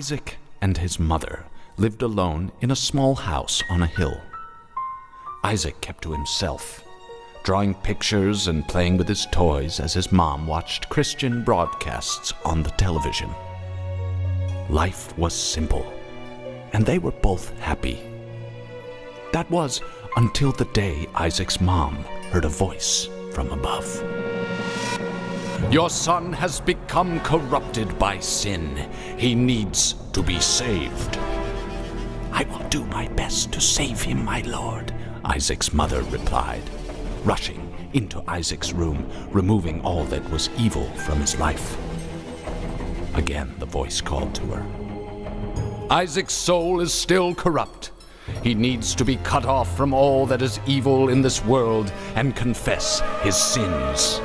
Isaac and his mother lived alone in a small house on a hill. Isaac kept to himself, drawing pictures and playing with his toys as his mom watched Christian broadcasts on the television. Life was simple, and they were both happy. That was until the day Isaac's mom heard a voice from above. Your son has become corrupted by sin. He needs to be saved. I will do my best to save him, my lord, Isaac's mother replied, rushing into Isaac's room, removing all that was evil from his life. Again, the voice called to her. Isaac's soul is still corrupt. He needs to be cut off from all that is evil in this world and confess his sins.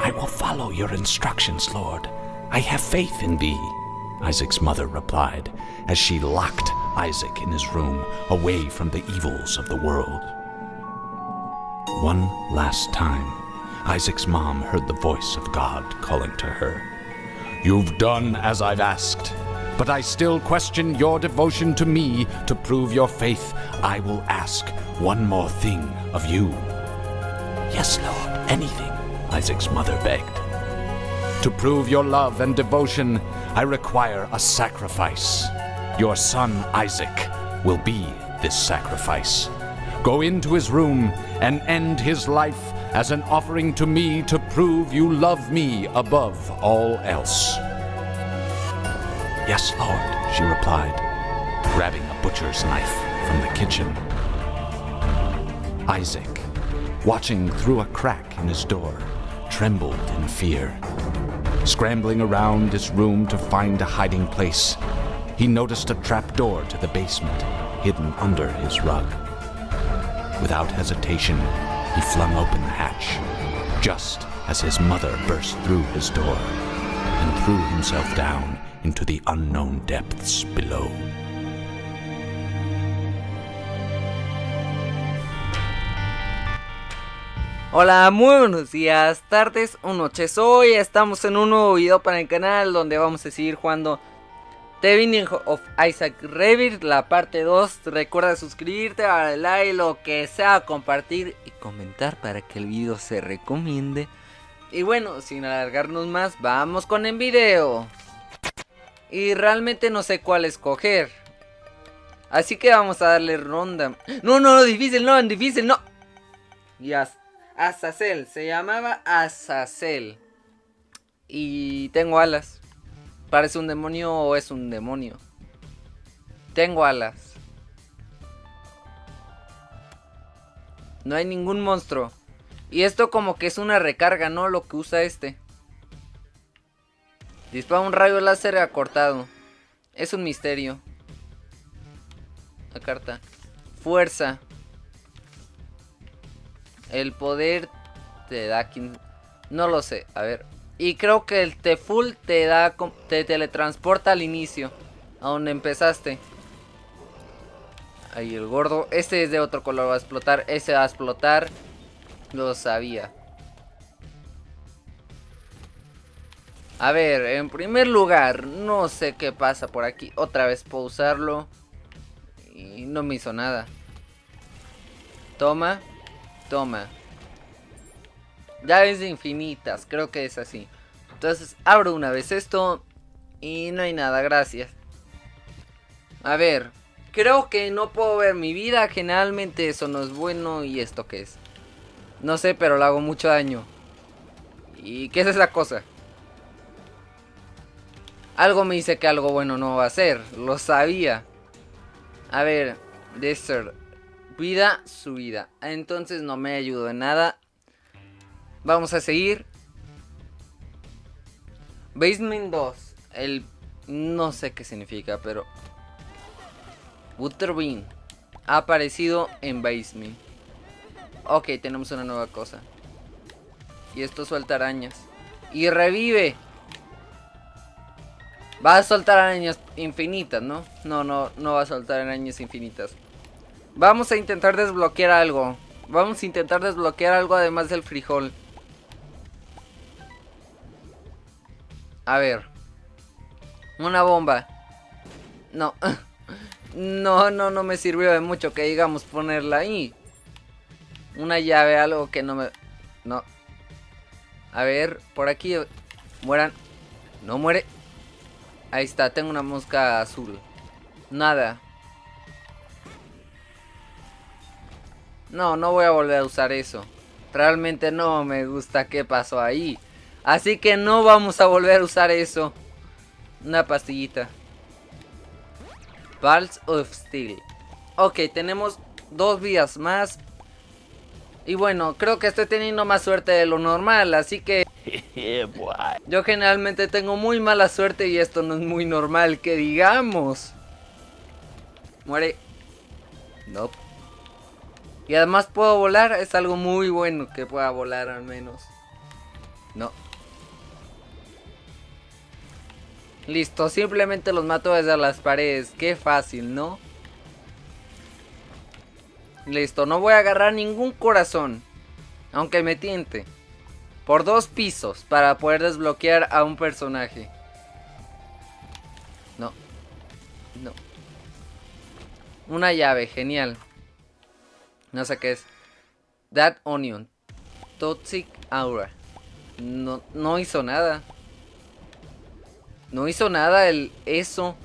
I will follow your instructions, Lord. I have faith in thee, Isaac's mother replied as she locked Isaac in his room away from the evils of the world. One last time, Isaac's mom heard the voice of God calling to her. You've done as I've asked, but I still question your devotion to me to prove your faith. I will ask one more thing of you. Yes, Lord, anything, Isaac's mother begged. To prove your love and devotion, I require a sacrifice. Your son Isaac will be this sacrifice. Go into his room and end his life as an offering to me to prove you love me above all else. Yes, Lord, she replied, grabbing a butcher's knife from the kitchen. Isaac, watching through a crack in his door, trembled in fear. Scrambling around his room to find a hiding place, he noticed a trapdoor to the basement hidden under his rug. Without hesitation, he flung open the hatch, just as his mother burst through his door and threw himself down into the unknown depths below. Hola, muy buenos días, tardes o noches. Hoy estamos en un nuevo video para el canal donde vamos a seguir jugando The Binding of Isaac Rebirth, la parte 2. Recuerda suscribirte, darle like, lo que sea, compartir y comentar para que el video se recomiende. Y bueno, sin alargarnos más, vamos con el video. Y realmente no sé cuál escoger. Así que vamos a darle ronda. No, no, no, difícil, no, difícil, no. Ya. Azazel, se llamaba Azazel. Y tengo alas. ¿Parece un demonio o es un demonio? Tengo alas. No hay ningún monstruo. Y esto como que es una recarga, ¿no? Lo que usa este. Dispara un rayo láser acortado. Es un misterio. La carta. Fuerza. El poder te da... No lo sé, a ver. Y creo que el T-Full te da... Te teletransporta al inicio. A donde empezaste. Ahí el gordo. Este es de otro color, va a explotar. Ese va a explotar. Lo sabía. A ver, en primer lugar, no sé qué pasa por aquí. Otra vez puedo usarlo. Y no me hizo nada. Toma. Toma. Llaves infinitas, creo que es así. Entonces abro una vez esto y no hay nada, gracias. A ver, creo que no puedo ver mi vida, generalmente eso no es bueno y esto qué es. No sé, pero le hago mucho daño. ¿Y qué es esa cosa? Algo me dice que algo bueno no va a ser, lo sabía. A ver, Desert, vida, subida. Entonces no me ayudó en nada. Vamos a seguir. Basement 2. El... No sé qué significa, pero... Butterbean. Ha aparecido en Basement. Ok, tenemos una nueva cosa. Y esto suelta arañas. Y revive. Va a soltar arañas infinitas, ¿no? No, no, no va a soltar arañas infinitas. Vamos a intentar desbloquear algo. Vamos a intentar desbloquear algo además del frijol. A ver. Una bomba. No. No, no, no me sirvió de mucho que digamos ponerla ahí. Una llave, algo que no me... No. A ver, por aquí. Mueran. No muere. Ahí está, tengo una mosca azul. Nada. No, no voy a volver a usar eso. Realmente no me gusta qué pasó ahí. Así que no vamos a volver a usar eso. Una pastillita. Pulse of Steel. Ok, tenemos dos vías más. Y bueno, creo que estoy teniendo más suerte de lo normal, así que... Yo generalmente tengo muy mala suerte y esto no es muy normal, que digamos. Muere. No. Y además puedo volar, es algo muy bueno que pueda volar al menos. No. Listo, simplemente los mato desde las paredes. Qué fácil, ¿no? Listo, no voy a agarrar ningún corazón. Aunque me tiente. Por dos pisos para poder desbloquear a un personaje. No. No. Una llave, genial. No sé qué es. That Onion. Toxic Aura. No, no hizo nada. No hizo nada el eso.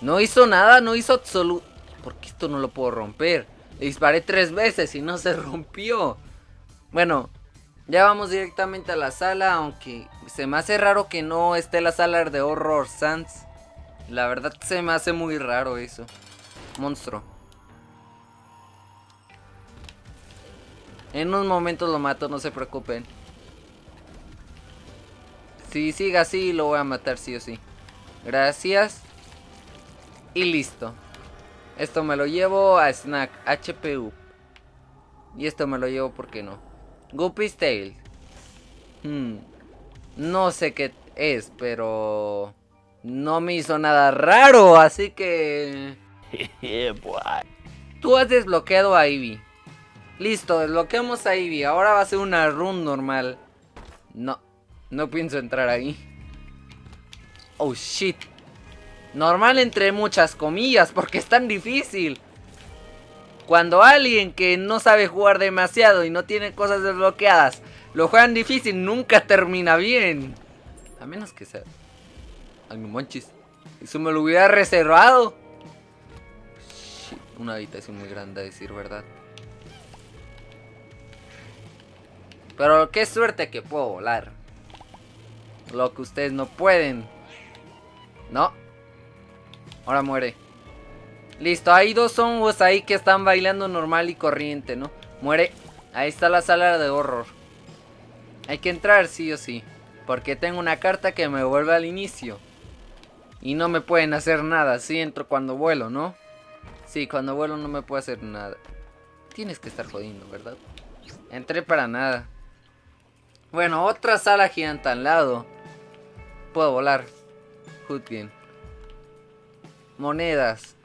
No hizo nada, no hizo absoluto. Porque esto no lo puedo romper. Le disparé tres veces y no se rompió. Bueno, ya vamos directamente a la sala. Aunque se me hace raro que no esté la sala de Horror Sans. La verdad se me hace muy raro eso. Monstruo. En un momento lo mato, no se preocupen. Si sigue así, lo voy a matar sí o sí. Gracias. Y listo. Esto me lo llevo a Snack HPU. Y esto me lo llevo, ¿por qué no? Guppy's Tail. Hmm. No sé qué es, pero... No me hizo nada raro, así que... Tú has desbloqueado a Ivy. Listo, desbloqueamos a Ivy. Ahora va a ser una run normal. No. No pienso entrar ahí. Oh, shit. Normal entre muchas comillas, porque es tan difícil. Cuando alguien que no sabe jugar demasiado y no tiene cosas desbloqueadas, lo juegan difícil, nunca termina bien. A menos que sea... Ay, mi monchis. Eso me lo hubiera reservado. Shit, una habitación muy grande, a decir verdad. Pero qué suerte que puedo volar. Lo que ustedes no pueden. No. Ahora muere. Listo, hay dos hongos ahí que están bailando normal y corriente, ¿no? Muere. Ahí está la sala de horror. Hay que entrar sí o sí. Porque tengo una carta que me vuelve al inicio. Y no me pueden hacer nada. Sí entro cuando vuelo, ¿no? Sí, cuando vuelo no me puede hacer nada. Tienes que estar jodiendo, ¿verdad? Entré para nada. Bueno, otra sala gigante al lado. Puedo volar. Hoodgame. Monedas.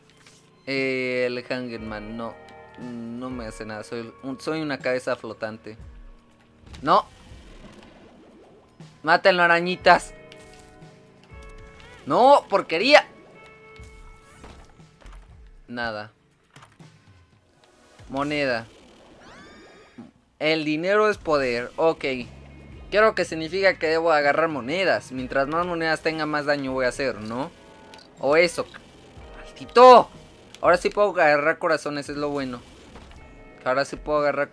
Eh, el Hangerman, no. No me hace nada. Soy, soy una cabeza flotante. No. Mátenlo, arañitas. No, porquería. Nada. Moneda. El dinero es poder. Ok. Creo que significa que debo agarrar monedas. Mientras más monedas tenga, más daño voy a hacer, ¿no? O eso. ¡Maldito! Ahora sí puedo agarrar corazones, es lo bueno. Ahora sí puedo agarrar...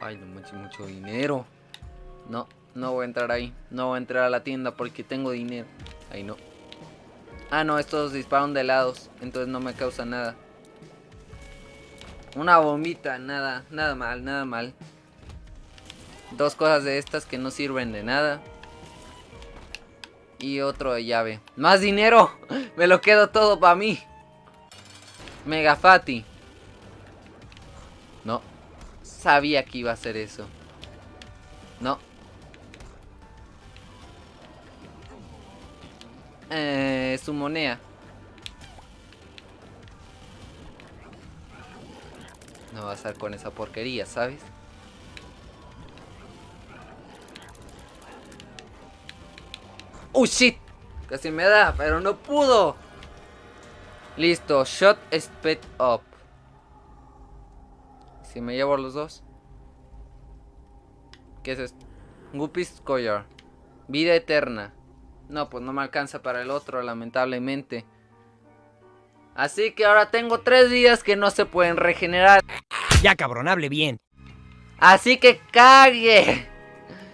Ay, no manches, mucho dinero. No, no voy a entrar ahí. No voy a entrar a la tienda porque tengo dinero. Ahí no. Ah, no, estos disparan de lados. Entonces no me causa nada. Una bombita, nada, nada mal, nada mal. Dos cosas de estas que no sirven de nada. Y otro de llave. ¡Más dinero! Me lo quedo todo para mí. Mega Fati. No. Sabía que iba a hacer eso. No. Eh, su moneda. No va a estar con esa porquería, ¿sabes? ¡Oh, shit! Casi me da, pero no pudo. Listo, shot speed up. Si me llevo los dos. ¿Qué es esto? Guppy's Collar. Vida eterna. No, pues no me alcanza para el otro, lamentablemente. Así que ahora tengo tres días que no se pueden regenerar. Ya cabrón, hable bien. Así que cague.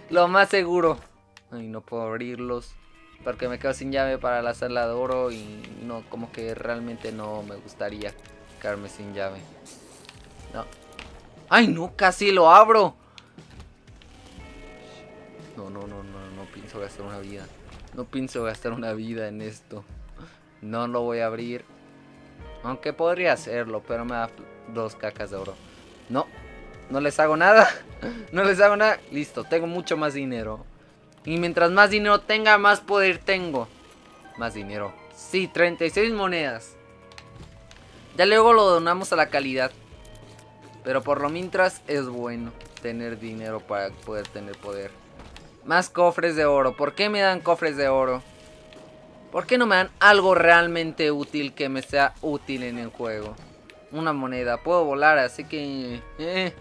Lo más seguro. Ay, no puedo abrirlos. Porque me quedo sin llave para la sala de oro y no, como que realmente no me gustaría quedarme sin llave. No. ¡Ay, no! Casi lo abro. No, no, no, no, no pienso gastar una vida. No pienso gastar una vida en esto. No lo voy a abrir. Aunque podría hacerlo, pero me da dos cacas de oro. No, no les hago nada. No les hago nada. Listo, tengo mucho más dinero. Y mientras más dinero tenga, más poder tengo. Más dinero. Sí, 36 monedas. Ya luego lo donamos a la calidad. Pero por lo mientras es bueno tener dinero para poder tener poder. Más cofres de oro. ¿Por qué me dan cofres de oro? ¿Por qué no me dan algo realmente útil que me sea útil en el juego? Una moneda. Puedo volar, así que... Eh.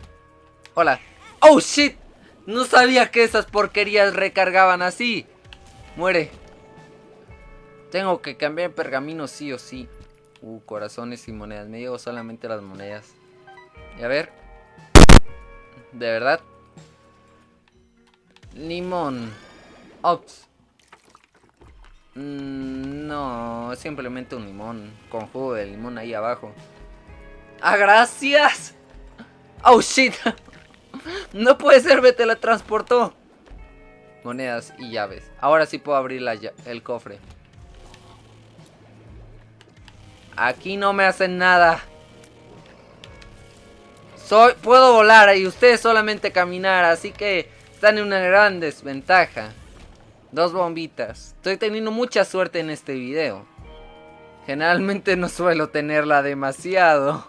Hola. ¡Oh, shit! No sabía que esas porquerías recargaban así. Muere. Tengo que cambiar pergamino sí o sí. Uh, corazones y monedas. Me llevo solamente las monedas. Y a ver. De verdad. Limón. Ops. Mm, no, simplemente un limón. Con jugo de limón ahí abajo. ¡Ah, gracias! ¡Oh, shit! No puede ser, me teletransportó. Monedas y llaves. Ahora sí puedo abrir el cofre. Aquí no me hacen nada. Soy, puedo volar y ustedes solamente caminar, así que están en una gran desventaja. Dos bombitas. Estoy teniendo mucha suerte en este video. Generalmente no suelo tenerla demasiado.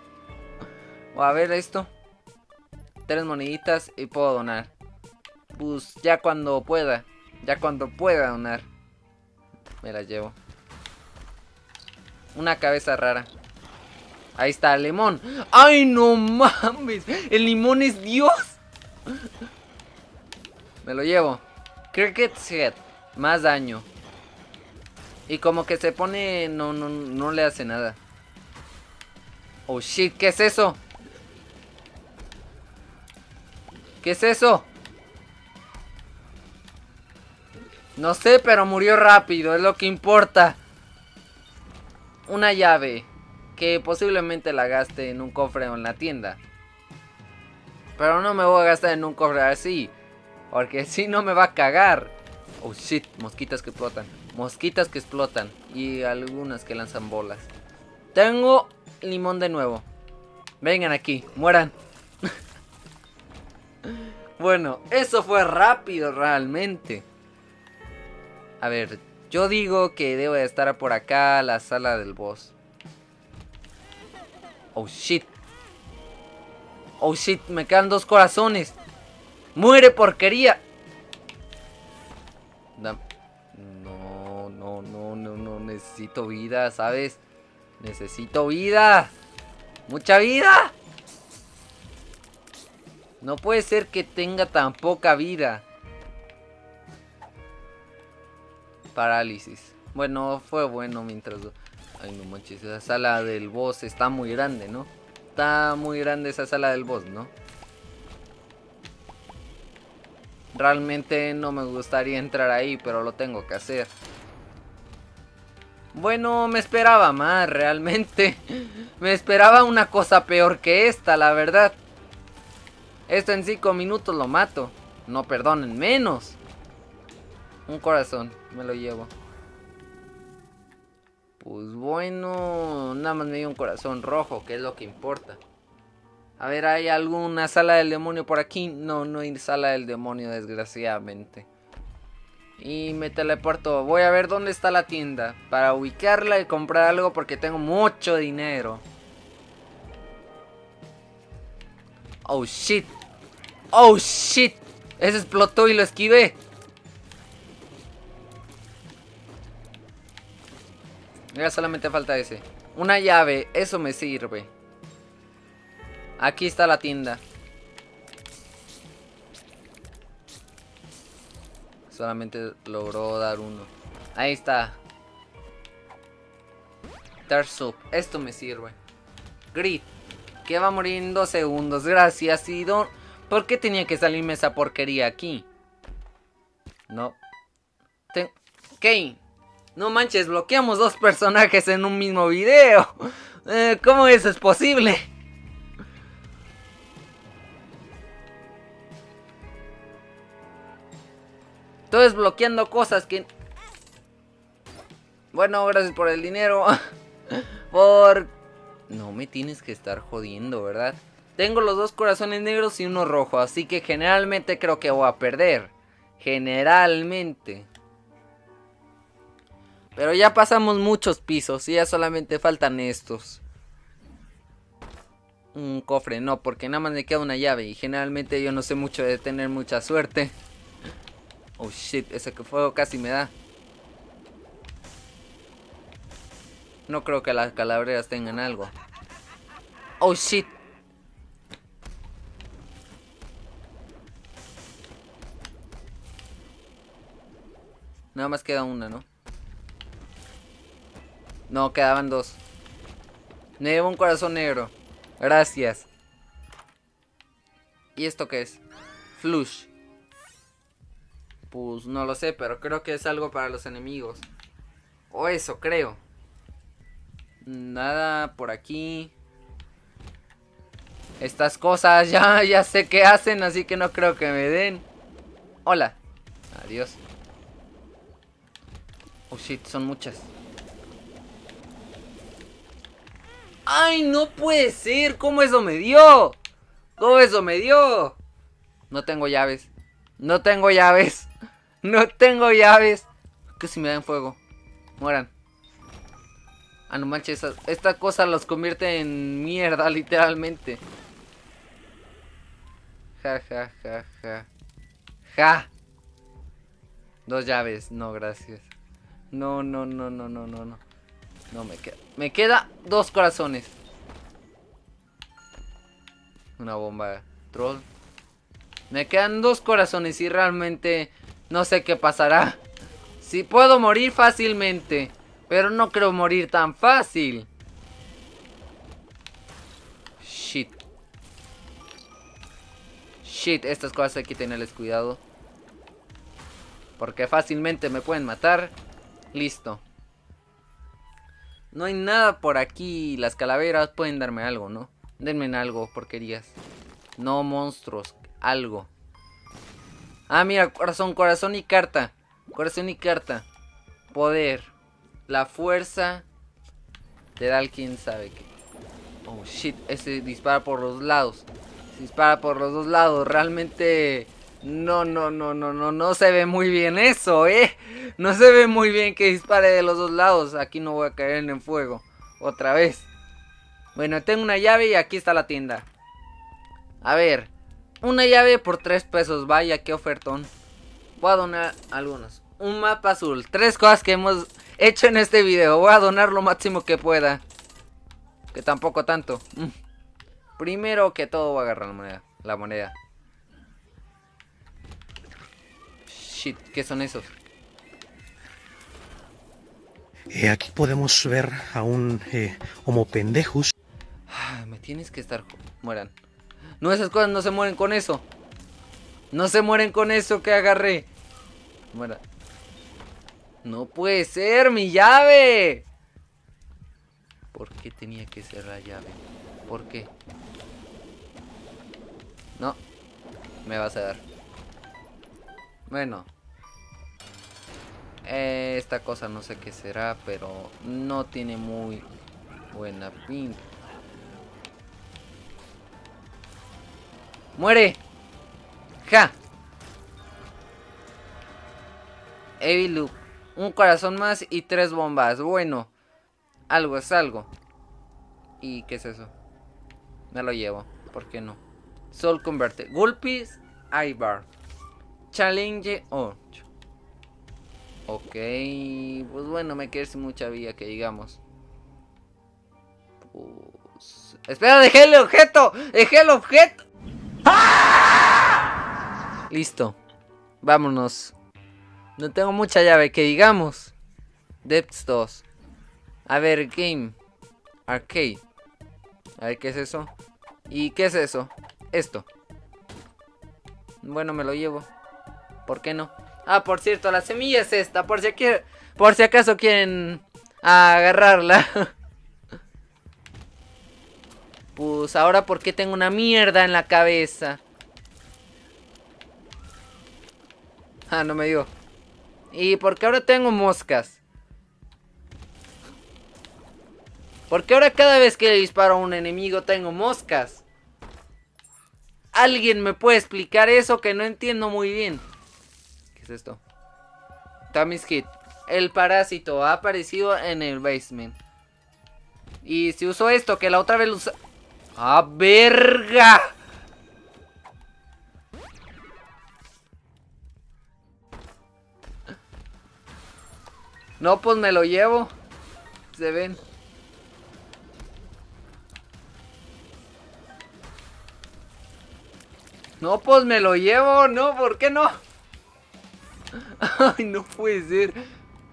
O a ver esto. Tres moneditas y puedo donar. Pues ya cuando pueda. Ya cuando pueda donar. Me la llevo. Una cabeza rara. Ahí está, limón. ¡Ay, no mames! ¡El limón es Dios! Me lo llevo. Cricket Head. Más daño. Y como que se pone... No, no, no le hace nada. Oh, shit. ¿Qué es eso? ¿Qué es eso? No sé, pero murió rápido. Es lo que importa. Una llave. Que posiblemente la gaste en un cofre o en la tienda. Pero no me voy a gastar en un cofre así. Porque si no me va a cagar. Oh shit, mosquitas que explotan. Mosquitas que explotan. Y algunas que lanzan bolas. Tengo limón de nuevo. Vengan aquí, mueran. Bueno, eso fue rápido realmente. A ver, yo digo que debo de estar por acá la sala del boss. Oh shit. Oh shit, me quedan dos corazones. ¡Muere porquería! No, no, no, no, no, necesito vida, ¿sabes? Necesito vida. ¡Mucha vida! No puede ser que tenga tan poca vida. Parálisis. Bueno, fue bueno mientras... Ay, no manches, esa sala del boss está muy grande, ¿no? Está muy grande esa sala del boss, ¿no? Realmente no me gustaría entrar ahí, pero lo tengo que hacer. Bueno, me esperaba más, realmente. Me esperaba una cosa peor que esta, la verdad. Esto en 5 minutos lo mato. No perdonen, menos. Un corazón, me lo llevo. Pues bueno, nada más me dio un corazón rojo, que es lo que importa. A ver, ¿hay alguna sala del demonio por aquí? No, no hay sala del demonio, desgraciadamente. Y me teleporto. Voy a ver dónde está la tienda. Para ubicarla y comprar algo porque tengo mucho dinero. Oh, shit. Oh, shit. Ese explotó y lo esquivé. Ya solamente falta ese. Una llave, eso me sirve. Aquí está la tienda. Solamente logró dar uno. Ahí está. Dark Soup. Esto me sirve. Grit. Que va a morir en dos segundos. Gracias. Y don... ¿Por qué tenía que salirme esa porquería aquí? No. Ten... Kane. No manches, bloqueamos dos personajes en un mismo video. Eh, ¿Cómo eso es posible? Estoy desbloqueando cosas que... Bueno, gracias por el dinero. por... No me tienes que estar jodiendo, ¿verdad? Tengo los dos corazones negros y uno rojo, así que generalmente creo que voy a perder. Generalmente. Pero ya pasamos muchos pisos y ya solamente faltan estos. Un cofre, no, porque nada más me queda una llave y generalmente yo no sé mucho de tener mucha suerte. Oh shit, ese que fuego casi me da. No creo que las calabreras tengan algo. Oh shit. Nada más queda una, ¿no? No, quedaban dos. Me llevo un corazón negro. Gracias. ¿Y esto qué es? Flush. Pues no lo sé, pero creo que es algo para los enemigos. O eso, creo. Nada por aquí. Estas cosas ya, ya sé qué hacen, así que no creo que me den. Hola. Adiós. Oh shit, son muchas. ¡Ay, no puede ser! ¿Cómo eso me dio? ¿Cómo eso me dio? No tengo llaves. No tengo llaves. No tengo llaves. Que si me dan fuego. Mueran. Ah, no manches. Esta, cosa los convierte en mierda, literalmente. Ja, ja, ja, ja. Ja. Dos llaves. No, gracias. No, no, no, no, no, no, no. No me queda. Me queda dos corazones. Una bomba troll. Me quedan dos corazones y realmente no sé qué pasará. Si puedo morir fácilmente. Pero no creo morir tan fácil. Shit. Shit, estas cosas hay que tenerles cuidado. Porque fácilmente me pueden matar. Listo. No hay nada por aquí. Las calaveras pueden darme algo, ¿no? Denme algo, porquerías. No monstruos, algo. Ah, mira, corazón, corazón y carta. Corazón y carta. Poder. La fuerza. Te da quién sabe qué. Oh, shit. Ese dispara por los lados. Dispara por los dos lados. Realmente... No, no, no, no, no, no se ve muy bien eso, ¿eh? No se ve muy bien que dispare de los dos lados. Aquí no voy a caer en el fuego. Otra vez. Bueno, tengo una llave y aquí está la tienda. A ver. Una llave por 3 pesos, vaya, qué ofertón. Voy a donar algunos. Un mapa azul. Tres cosas que hemos hecho en este video. Voy a donar lo máximo que pueda. Que tampoco tanto. Mm. Primero que todo voy a agarrar la moneda. La moneda. Shit, ¿qué son esos? Eh, aquí podemos ver a un eh, Homo pendejus. Ah, me tienes que estar... Mueran. No, esas cosas no se mueren con eso. No se mueren con eso que agarré. Muera. No puede ser, mi llave. ¿Por qué tenía que ser la llave? ¿Por qué? No. Me vas a dar. Bueno. Esta cosa no sé qué será, pero no tiene muy buena pinta. ¡Muere! ¡Ja! Evil Un corazón más y tres bombas. Bueno. Algo es algo. ¿Y qué es eso? Me lo llevo. ¿Por qué no? Soul Converte. Gulpis Ibar. Challenge 8. Ok. Pues bueno, me quedé sin mucha vida que digamos. Pues... Espera, dejé el objeto. Dejé el objeto. Listo. Vámonos. No tengo mucha llave, que digamos. Depths 2. A ver, game. Arcade. A ver, ¿qué es eso? ¿Y qué es eso? Esto. Bueno, me lo llevo. ¿Por qué no? Ah, por cierto, la semilla es esta. Por si, por si acaso quieren agarrarla. pues ahora, ¿por qué tengo una mierda en la cabeza? Ah, no me dio. ¿Y por qué ahora tengo moscas? Porque ahora cada vez que le disparo a un enemigo tengo moscas. ¿Alguien me puede explicar eso que no entiendo muy bien? ¿Qué es esto? Tammy's Hit. El parásito ha aparecido en el basement. Y si uso esto, que la otra vez lo usa... ¡Ah, verga! No, pues me lo llevo. Se ven. No, pues me lo llevo. No, ¿por qué no? Ay, no puede ser.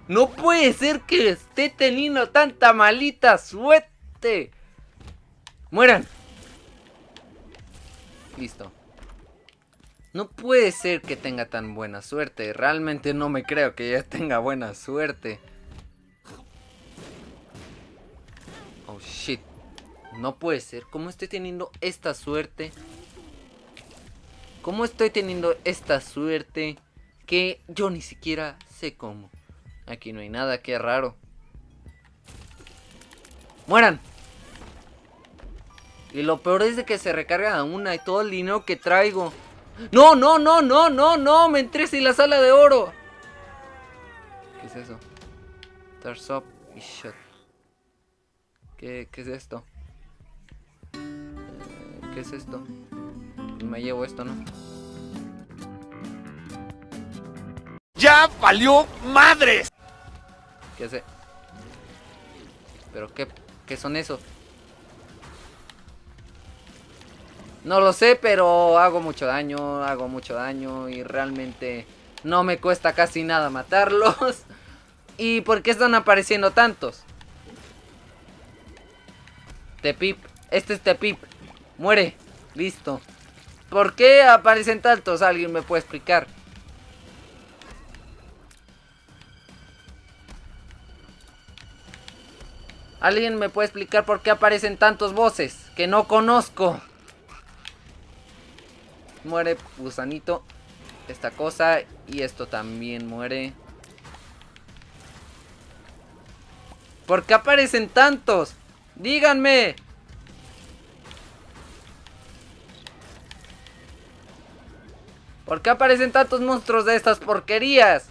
No puede ser que esté teniendo tanta malita suerte. Mueran. Listo. No puede ser que tenga tan buena suerte. Realmente no me creo que ella tenga buena suerte. Oh, shit. No puede ser. ¿Cómo estoy teniendo esta suerte? ¿Cómo estoy teniendo esta suerte? Que yo ni siquiera sé cómo. Aquí no hay nada, qué raro. ¡Mueran! Y lo peor es de que se recarga una y todo el dinero que traigo. No, no, no, no, no, no. Me entré sin la sala de oro. ¿Qué es eso? Stars up y shut. ¿Qué, ¿Qué, es esto? Eh, ¿Qué es esto? Me llevo esto, ¿no? ¡Ya valió madres! ¿Qué hace? ¿Pero qué, qué son esos? No lo sé, pero hago mucho daño, hago mucho daño y realmente no me cuesta casi nada matarlos. ¿Y por qué están apareciendo tantos? Tepip, este es Tepip. Muere, listo. ¿Por qué aparecen tantos? ¿Alguien me puede explicar? ¿Alguien me puede explicar por qué aparecen tantos voces que no conozco? Muere gusanito. Esta cosa. Y esto también muere. ¿Por qué aparecen tantos? Díganme. ¿Por qué aparecen tantos monstruos de estas porquerías?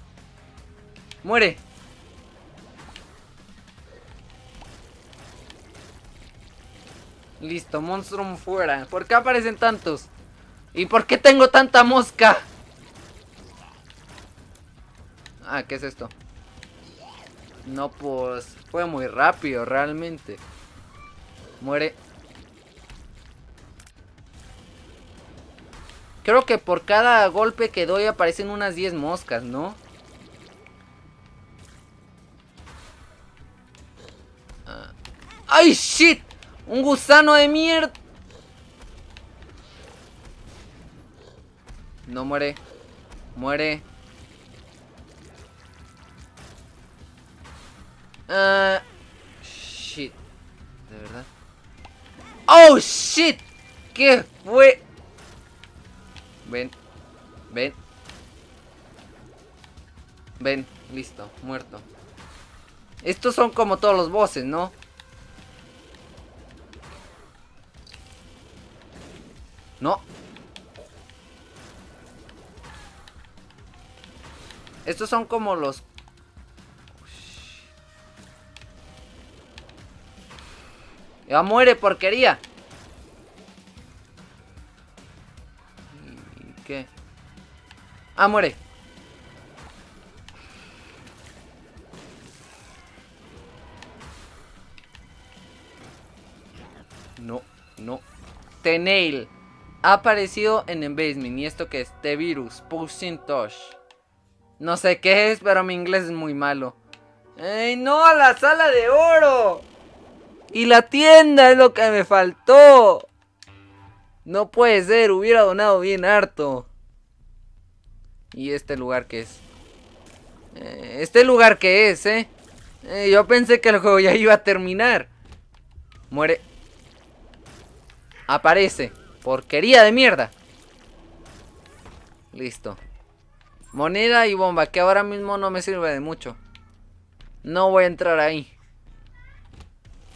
Muere. Listo, monstruo fuera. ¿Por qué aparecen tantos? ¿Y por qué tengo tanta mosca? Ah, ¿qué es esto? No, pues... Fue muy rápido, realmente. Muere. Creo que por cada golpe que doy aparecen unas 10 moscas, ¿no? Ah. ¡Ay, shit! ¡Un gusano de mierda! No muere. Muere. Uh, shit. De verdad. ¡Oh, shit! ¿Qué fue? Ven. Ven. Ven. Listo. Muerto. Estos son como todos los bosses, ¿no? No. Estos son como los... Ya muere, porquería. ¿Qué? Ah, muere. Nail. Ha aparecido en Embasement. ¿Y esto que es? The Virus. Pushing Touch. No sé qué es, pero mi inglés es muy malo. ¡Ey, no! ¡La sala de oro! Y la tienda es lo que me faltó. No puede ser, hubiera donado bien harto. ¿Y este lugar qué es? Eh, este lugar qué es, eh? eh yo pensé que el juego ya iba a terminar. Muere. Aparece. Porquería de mierda. Listo. Moneda y bomba, que ahora mismo no me sirve de mucho. No voy a entrar ahí.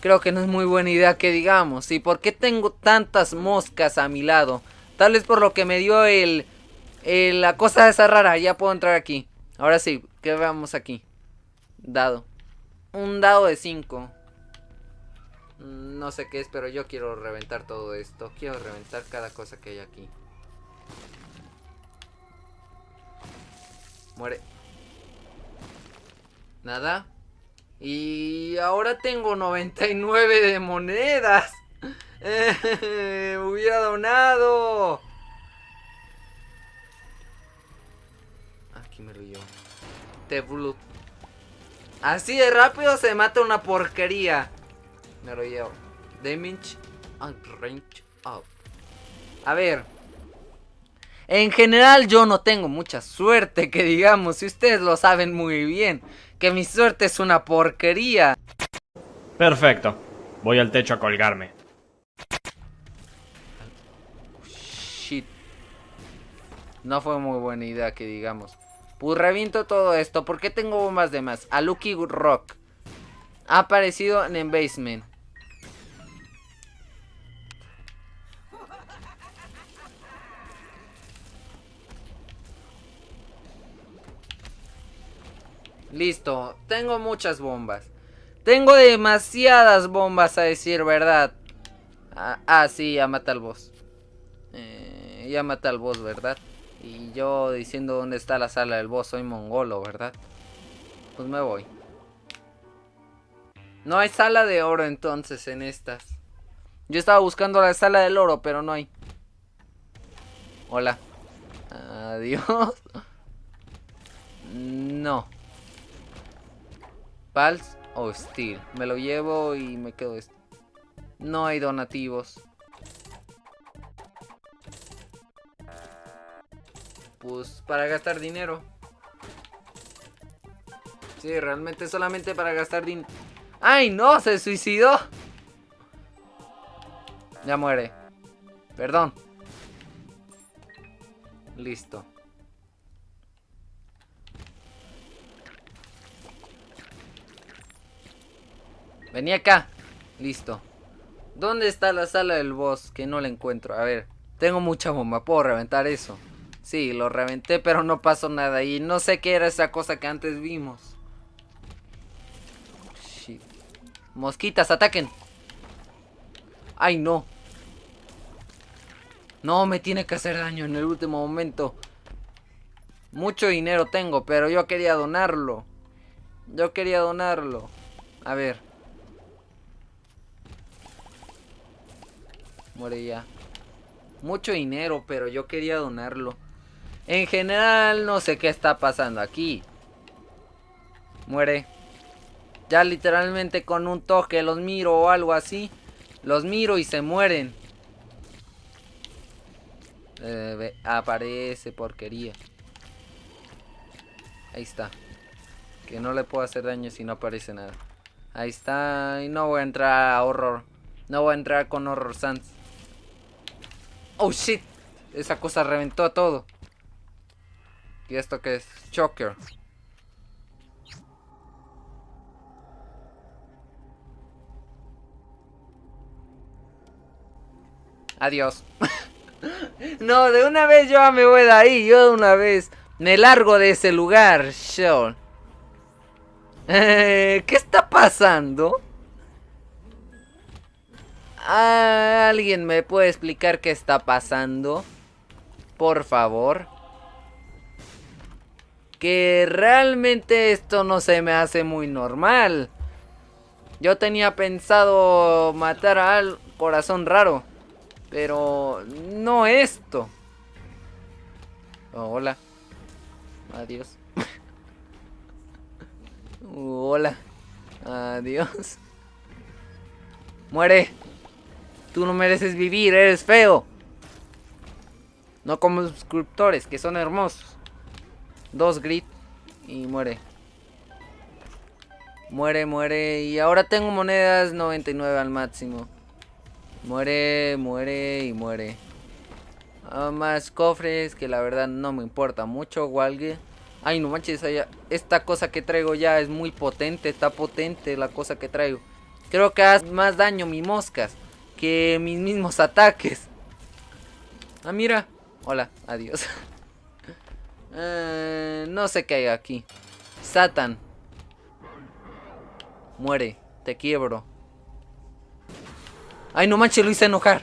Creo que no es muy buena idea que digamos. ¿Y por qué tengo tantas moscas a mi lado? Tal vez por lo que me dio el... la cosa esa rara. Ya puedo entrar aquí. Ahora sí, ¿qué vamos aquí? Dado. Un dado de 5. Mm, no sé qué es, pero yo quiero reventar todo esto. Quiero reventar cada cosa que hay aquí. Muere. Nada. Y ahora tengo 99 de monedas. Eh, hubiera donado. Aquí me lo llevo. Te blue. Así de rápido se mata una porquería. Me lo llevo. Damage and range up. A ver. En general yo no tengo mucha suerte, que digamos, si ustedes lo saben muy bien, que mi suerte es una porquería. Perfecto. Voy al techo a colgarme. Shit. No fue muy buena idea que digamos. Pues reviento todo esto. ¿Por qué tengo bombas de más? A Lucky Rock. Ha aparecido en Basement. Listo, tengo muchas bombas. Tengo demasiadas bombas a decir verdad. Ah, ah sí, ya mata al boss. Eh, ya mata al boss, ¿verdad? Y yo diciendo dónde está la sala del boss, soy mongolo, ¿verdad? Pues me voy. No hay sala de oro entonces en estas. Yo estaba buscando la sala del oro, pero no hay. Hola. Adiós. No. Pals o Steel. Me lo llevo y me quedo esto. No hay donativos. Pues para gastar dinero. Sí, realmente solamente para gastar dinero. ¡Ay, no! ¡Se suicidó! Ya muere. Perdón. Listo. Vení acá. Listo. ¿Dónde está la sala del boss? Que no la encuentro. A ver. Tengo mucha bomba. ¿Puedo reventar eso? Sí, lo reventé, pero no pasó nada. Y no sé qué era esa cosa que antes vimos. Mosquitas, ataquen. Ay, no. No, me tiene que hacer daño en el último momento. Mucho dinero tengo, pero yo quería donarlo. Yo quería donarlo. A ver. Muere ya. Mucho dinero, pero yo quería donarlo. En general, no sé qué está pasando aquí. Muere. Ya literalmente con un toque los miro o algo así. Los miro y se mueren. Eh, aparece porquería. Ahí está. Que no le puedo hacer daño si no aparece nada. Ahí está. Y no voy a entrar a horror. No voy a entrar con horror sans. Oh shit. Esa cosa reventó a todo. ¿Y esto qué es? Choker. Adiós. no, de una vez yo me voy de ahí. Yo de una vez me largo de ese lugar. Sean. ¿Qué está pasando? ¿Alguien me puede explicar qué está pasando? Por favor. Que realmente esto no se me hace muy normal. Yo tenía pensado matar al corazón raro. Pero no esto. Oh, hola. Adiós. hola. Adiós. Muere. Tú no mereces vivir, eres feo. No como suscriptores, que son hermosos. Dos grit y muere. Muere, muere. Y ahora tengo monedas 99 al máximo. Muere, muere y muere. Ah, más cofres que la verdad no me importa mucho, Walgue. Ay, no manches, esta cosa que traigo ya es muy potente, está potente la cosa que traigo. Creo que hace más daño mi moscas que mis mismos ataques. Ah, mira. Hola, adiós. Eh, no sé qué hay aquí. Satan. Muere, te quiebro. Ay, no manches, lo hice enojar.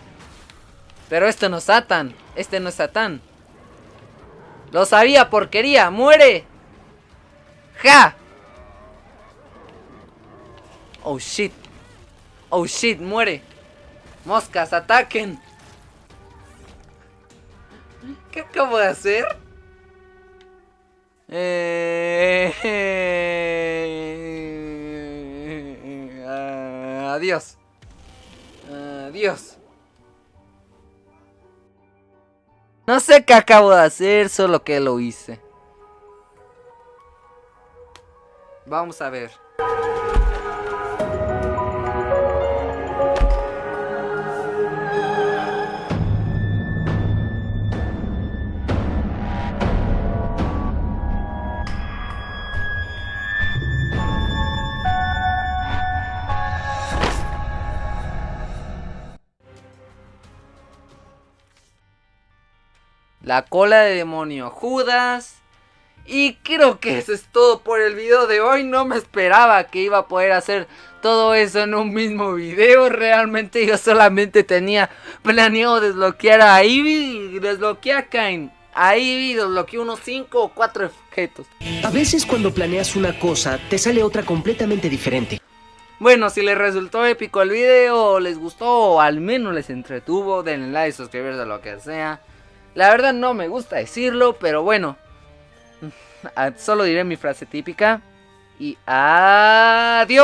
Pero este no es Satan. Este no es Satán. Lo sabía, porquería. ¡Muere! ¡Ja! Oh, shit. Oh, shit, muere. Moscas, ataquen. ¿Qué acabo de hacer? Eh... Adiós. Adiós. No sé qué acabo de hacer, solo que lo hice. Vamos a ver. La cola de demonio Judas. Y creo que eso es todo por el video de hoy. No me esperaba que iba a poder hacer todo eso en un mismo video. Realmente yo solamente tenía planeado desbloquear a Ivy y desbloquear a Kain. A Ivy desbloqueé unos 5 o 4 objetos. A veces cuando planeas una cosa, te sale otra completamente diferente. Bueno, si les resultó épico el video, les gustó o al menos les entretuvo, denle like, suscribirse a lo que sea. La verdad no me gusta decirlo, pero bueno. Solo diré mi frase típica. Y adiós.